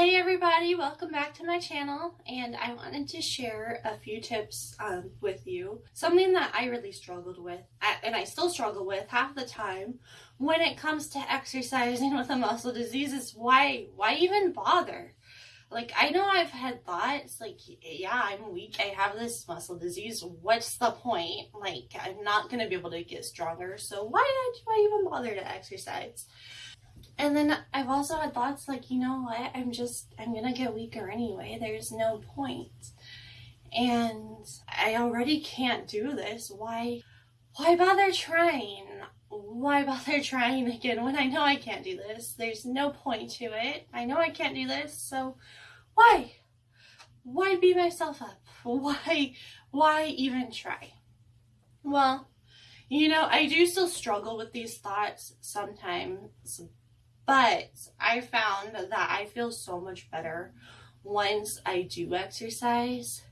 Hey everybody, welcome back to my channel and I wanted to share a few tips um, with you. Something that I really struggled with and I still struggle with half the time when it comes to exercising with a muscle disease is why, why even bother? Like I know I've had thoughts like, yeah, I'm weak, I have this muscle disease, what's the point? Like I'm not going to be able to get stronger, so why do I even bother to exercise? And then I've also had thoughts like, you know what, I'm just, I'm gonna get weaker anyway. There's no point. And I already can't do this. Why, why bother trying? Why bother trying again when I know I can't do this? There's no point to it. I know I can't do this, so why? Why beat myself up? Why, why even try? Well, you know, I do still struggle with these thoughts sometimes, but I found that I feel so much better once I do exercise.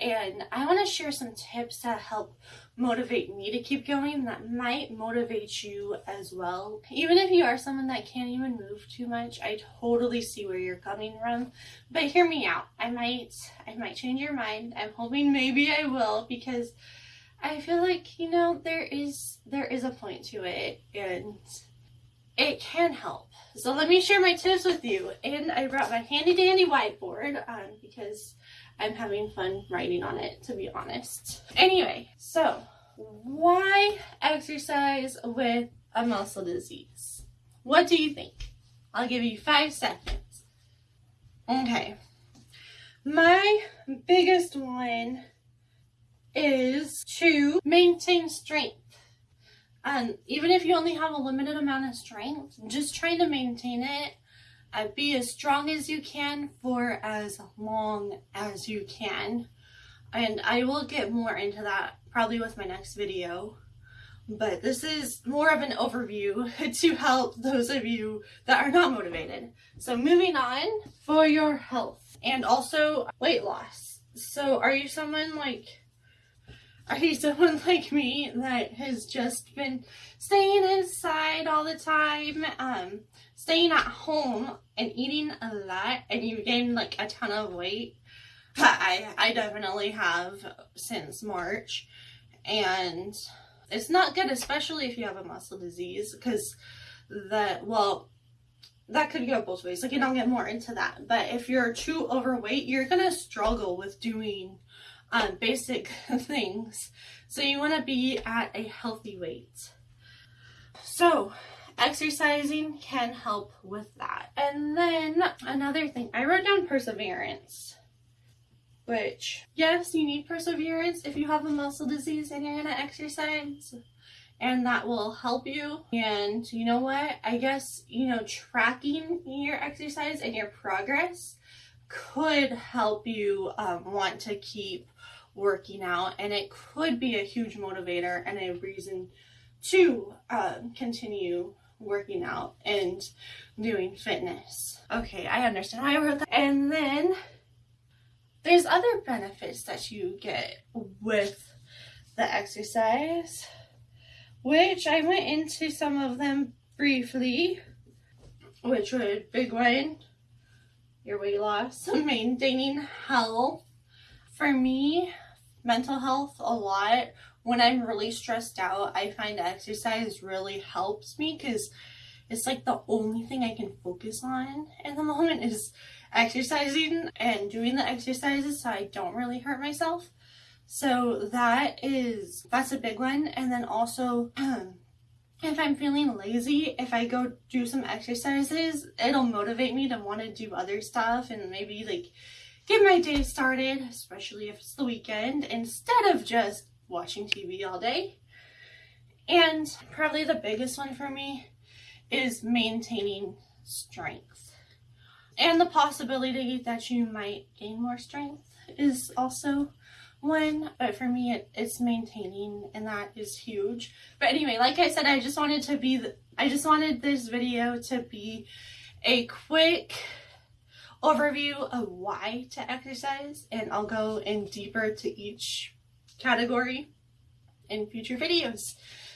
And I want to share some tips that help motivate me to keep going that might motivate you as well. Even if you are someone that can't even move too much, I totally see where you're coming from. But hear me out. I might I might change your mind. I'm hoping maybe I will because I feel like, you know, there is there is a point to it and it can help. So let me share my tips with you. And I brought my handy dandy whiteboard um, because I'm having fun writing on it, to be honest. Anyway, so why exercise with a muscle disease? What do you think? I'll give you five seconds. Okay. My biggest one is to maintain strength. And even if you only have a limited amount of strength, just trying to maintain it and be as strong as you can for as long as you can. And I will get more into that probably with my next video. But this is more of an overview to help those of you that are not motivated. So moving on for your health and also weight loss. So are you someone like are you someone like me that has just been staying inside all the time, um, staying at home and eating a lot and you've gained like a ton of weight? I, I definitely have since March and it's not good, especially if you have a muscle disease because that, well, that could go both ways. Like, and I'll get more into that. But if you're too overweight, you're going to struggle with doing um, basic things. So you want to be at a healthy weight. So exercising can help with that. And then another thing, I wrote down perseverance. Which, yes, you need perseverance if you have a muscle disease and you're going to exercise and that will help you. And you know what? I guess, you know, tracking your exercise and your progress could help you um, want to keep working out and it could be a huge motivator and a reason to um, continue working out and doing fitness. Okay, I understand. I wrote that. And then there's other benefits that you get with the exercise, which I went into some of them briefly, which would big one, your weight loss, maintaining health. For me, mental health a lot. When I'm really stressed out, I find exercise really helps me because it's like the only thing I can focus on in the moment is exercising and doing the exercises so I don't really hurt myself. So that is, that's a big one. And then also, if I'm feeling lazy, if I go do some exercises, it'll motivate me to want to do other stuff and maybe like get my day started, especially if it's the weekend, instead of just watching TV all day. And probably the biggest one for me is maintaining strength. And the possibility that you might gain more strength is also one, but for me it, it's maintaining and that is huge. But anyway, like I said, I just wanted to be, the, I just wanted this video to be a quick overview of why to exercise and I'll go in deeper to each category in future videos.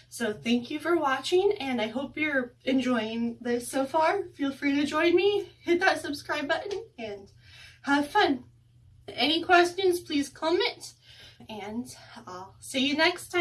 So thank you for watching and I hope you're enjoying this so far. Feel free to join me, hit that subscribe button and have fun. Any questions, please comment and I'll see you next time.